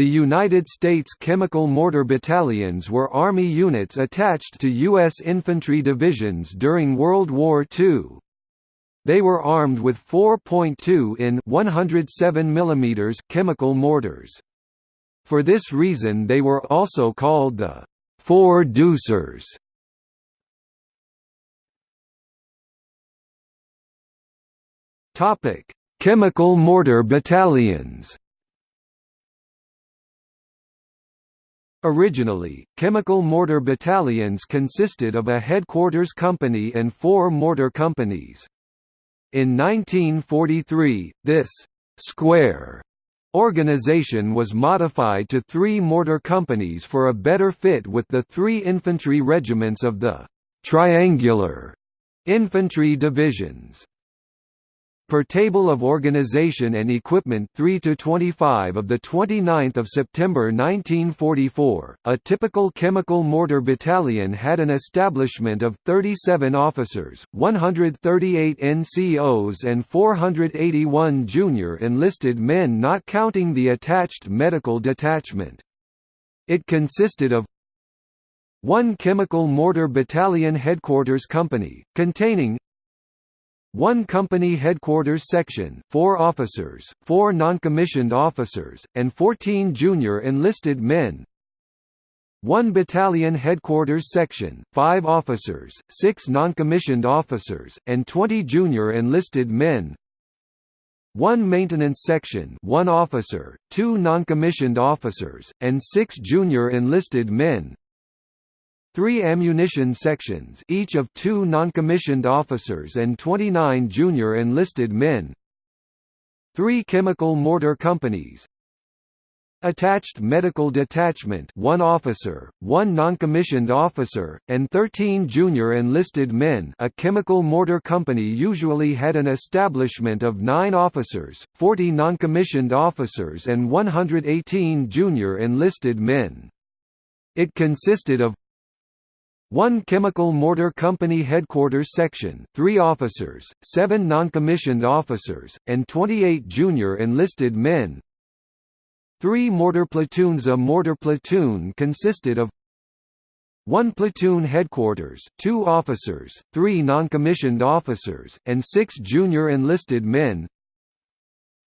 The United States Chemical Mortar Battalions were Army units attached to U.S. infantry divisions during World War II. They were armed with 4.2 in 107 mm chemical mortars. For this reason they were also called the four deucers. Topic: Chemical mortar battalions. Originally, chemical mortar battalions consisted of a headquarters company and four mortar companies. In 1943, this «square» organization was modified to three mortar companies for a better fit with the three infantry regiments of the «triangular» infantry divisions per Table of Organization and Equipment 3 to 25 of 29 September 1944, a typical chemical mortar battalion had an establishment of 37 officers, 138 NCOs and 481 junior enlisted men not counting the attached medical detachment. It consisted of one chemical mortar battalion headquarters company, containing one company headquarters section, 4 officers, 4 non-commissioned officers, and 14 junior enlisted men. One battalion headquarters section, 5 officers, 6 non-commissioned officers, and 20 junior enlisted men. One maintenance section, 1 officer, 2 non-commissioned officers, and 6 junior enlisted men three ammunition sections each of two non-commissioned officers and 29 junior enlisted men. Three chemical mortar companies. Attached medical detachment one officer, one non-commissioned officer, and 13 junior enlisted men. A chemical mortar company usually had an establishment of 9 officers, 40 non-commissioned officers and 118 junior enlisted men. It consisted of one Chemical Mortar Company Headquarters Section, 3 officers, 7 non-commissioned officers, and 28 junior enlisted men. 3 mortar platoons A mortar platoon consisted of one platoon headquarters, two officers, three non-commissioned officers, and six junior enlisted men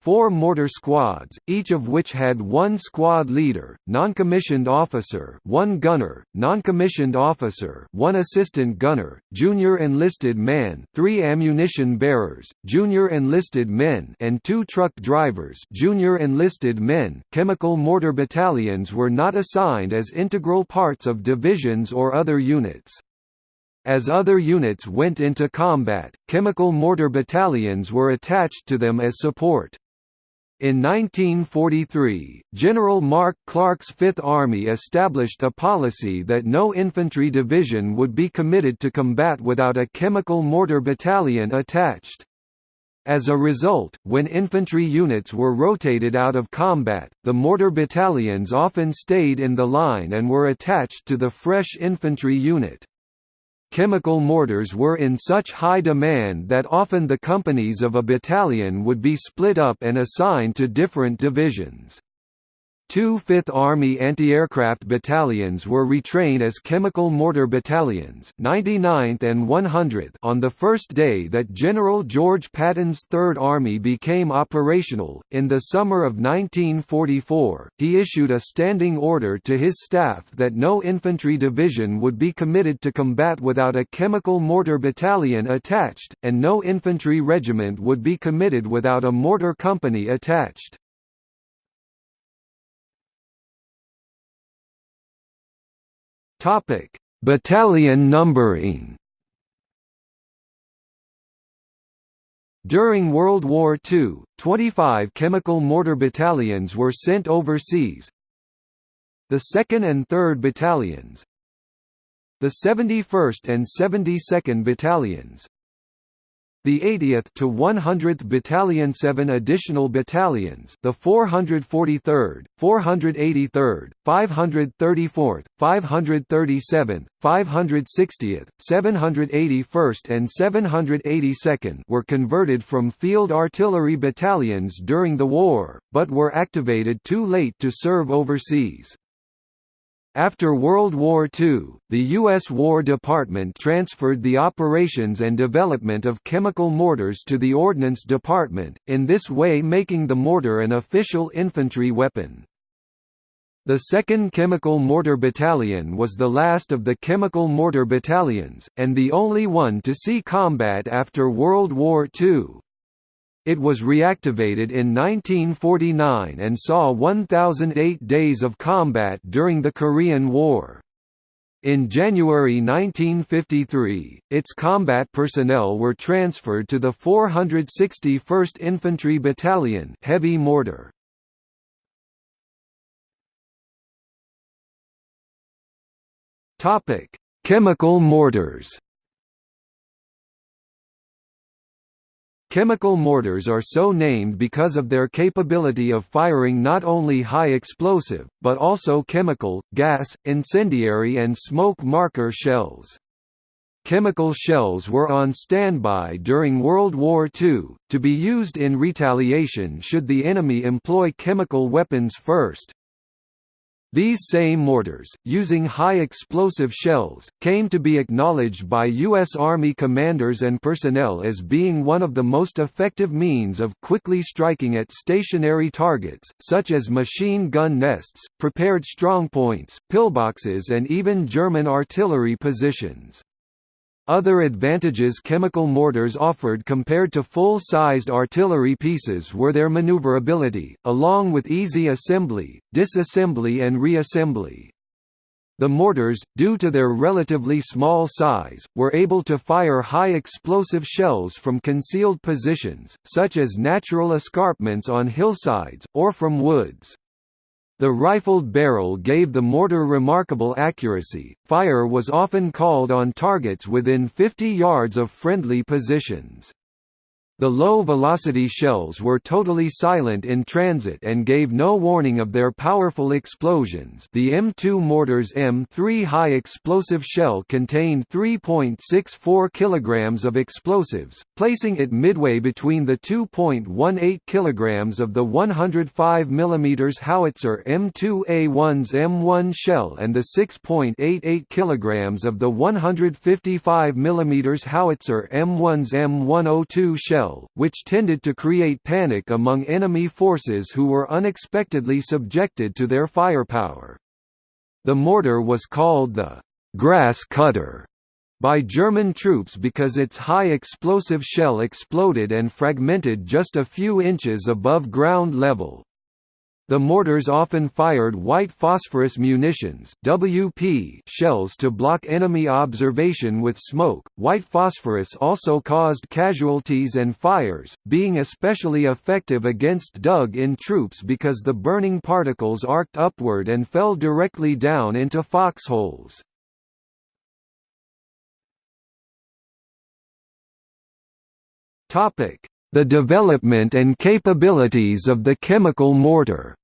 four mortar squads, each of which had one squad leader, non-commissioned officer one gunner, non-commissioned officer one assistant gunner, junior enlisted man three ammunition bearers, junior enlisted men and two truck drivers junior enlisted men. Chemical mortar battalions were not assigned as integral parts of divisions or other units. As other units went into combat, chemical mortar battalions were attached to them as support. In 1943, General Mark Clark's Fifth Army established a policy that no infantry division would be committed to combat without a chemical mortar battalion attached. As a result, when infantry units were rotated out of combat, the mortar battalions often stayed in the line and were attached to the fresh infantry unit chemical mortars were in such high demand that often the companies of a battalion would be split up and assigned to different divisions. Two Fifth Army anti-aircraft battalions were retrained as chemical mortar battalions 99th and 100th on the first day that General George Patton's Third Army became operational. In the summer of 1944, he issued a standing order to his staff that no infantry division would be committed to combat without a chemical mortar battalion attached, and no infantry regiment would be committed without a mortar company attached. Topic: Battalion numbering. During World War II, 25 chemical mortar battalions were sent overseas. The 2nd and 3rd Battalions, the 71st and 72nd Battalions, the 80th to 100th Battalion 7 additional battalions the 443rd, 483rd, 534th, 537th, 560th, 781st and 782nd were converted from field artillery battalions during the war, but were activated too late to serve overseas. After World War II, the U.S. War Department transferred the operations and development of chemical mortars to the Ordnance Department, in this way making the mortar an official infantry weapon. The 2nd Chemical Mortar Battalion was the last of the chemical mortar battalions, and the only one to see combat after World War II. It was reactivated in 1949 and saw 1,008 days of combat during the Korean War. In January 1953, its combat personnel were transferred to the 461st Infantry Battalion heavy mortar. Chemical mortars Chemical mortars are so named because of their capability of firing not only high explosive, but also chemical, gas, incendiary and smoke marker shells. Chemical shells were on standby during World War II, to be used in retaliation should the enemy employ chemical weapons first. These same mortars, using high explosive shells, came to be acknowledged by U.S. Army commanders and personnel as being one of the most effective means of quickly striking at stationary targets, such as machine gun nests, prepared strongpoints, pillboxes and even German artillery positions. Other advantages chemical mortars offered compared to full-sized artillery pieces were their maneuverability, along with easy assembly, disassembly and reassembly. The mortars, due to their relatively small size, were able to fire high explosive shells from concealed positions, such as natural escarpments on hillsides, or from woods. The rifled barrel gave the mortar remarkable accuracy. Fire was often called on targets within 50 yards of friendly positions. The low-velocity shells were totally silent in transit and gave no warning of their powerful explosions. The M2 mortar's M3 high-explosive shell contained 3.64 kg of explosives, placing it midway between the 2.18 kg of the 105 mm howitzer M2A1's M1 shell and the 6.88 kg of the 155 mm howitzer M1's M102 shell which tended to create panic among enemy forces who were unexpectedly subjected to their firepower. The mortar was called the «grass cutter» by German troops because its high explosive shell exploded and fragmented just a few inches above ground level. The mortars often fired white phosphorus munitions (WP) shells to block enemy observation with smoke. White phosphorus also caused casualties and fires, being especially effective against dug-in troops because the burning particles arced upward and fell directly down into foxholes. Topic: the development and capabilities of the chemical mortar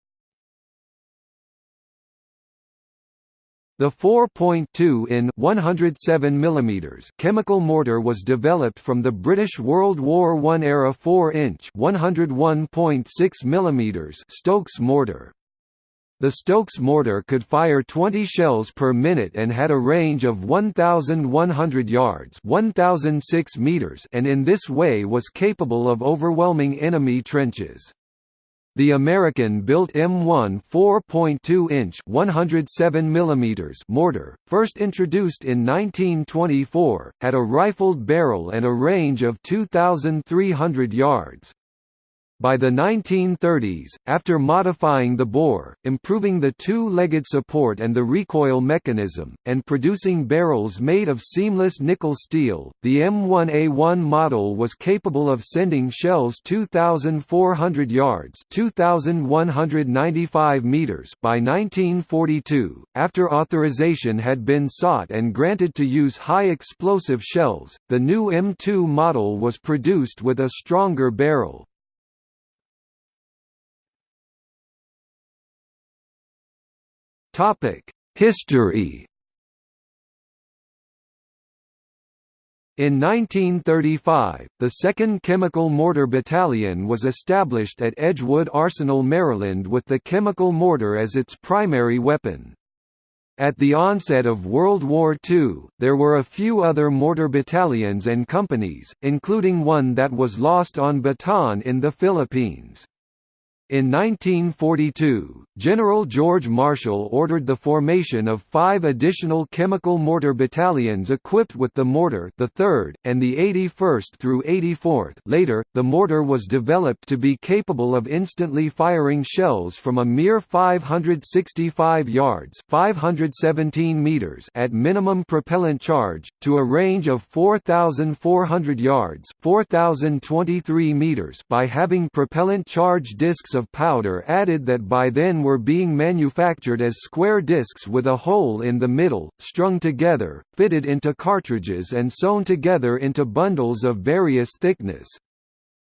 The 4.2 in 107 mm chemical mortar was developed from the British World War I era 4-inch 101.6 mm Stokes mortar. The Stokes mortar could fire 20 shells per minute and had a range of 1,100 yards 1,006 meters and in this way was capable of overwhelming enemy trenches. The American-built M1 4.2-inch (107 mm) mortar, first introduced in 1924, had a rifled barrel and a range of 2,300 yards. By the 1930s, after modifying the bore, improving the two-legged support and the recoil mechanism, and producing barrels made of seamless nickel steel, the M1A1 model was capable of sending shells 2,400 yards (2,195 meters) by 1942. After authorization had been sought and granted to use high-explosive shells, the new M2 model was produced with a stronger barrel. History In 1935, the 2nd Chemical Mortar Battalion was established at Edgewood Arsenal, Maryland with the chemical mortar as its primary weapon. At the onset of World War II, there were a few other mortar battalions and companies, including one that was lost on Bataan in the Philippines. In 1942, General George Marshall ordered the formation of five additional chemical mortar battalions equipped with the mortar the 3rd, and the 81st through 84th later, the mortar was developed to be capable of instantly firing shells from a mere 565 yards 517 meters at minimum propellant charge, to a range of 4,400 yards 4,023 meters by having propellant charge discs of powder added that by then were being manufactured as square discs with a hole in the middle, strung together, fitted into cartridges and sewn together into bundles of various thickness.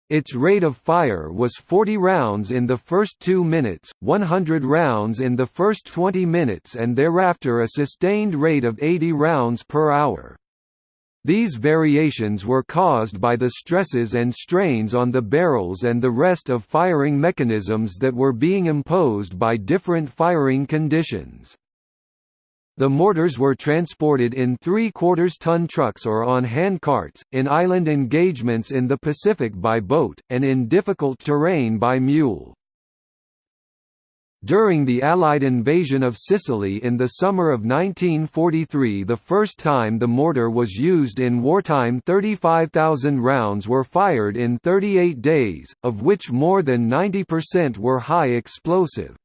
Its rate of fire was 40 rounds in the first 2 minutes, 100 rounds in the first 20 minutes and thereafter a sustained rate of 80 rounds per hour. These variations were caused by the stresses and strains on the barrels and the rest of firing mechanisms that were being imposed by different firing conditions. The mortars were transported in three-quarters ton trucks or on hand carts, in island engagements in the Pacific by boat, and in difficult terrain by mule. During the Allied invasion of Sicily in the summer of 1943 the first time the mortar was used in wartime 35,000 rounds were fired in 38 days, of which more than 90% were high explosive.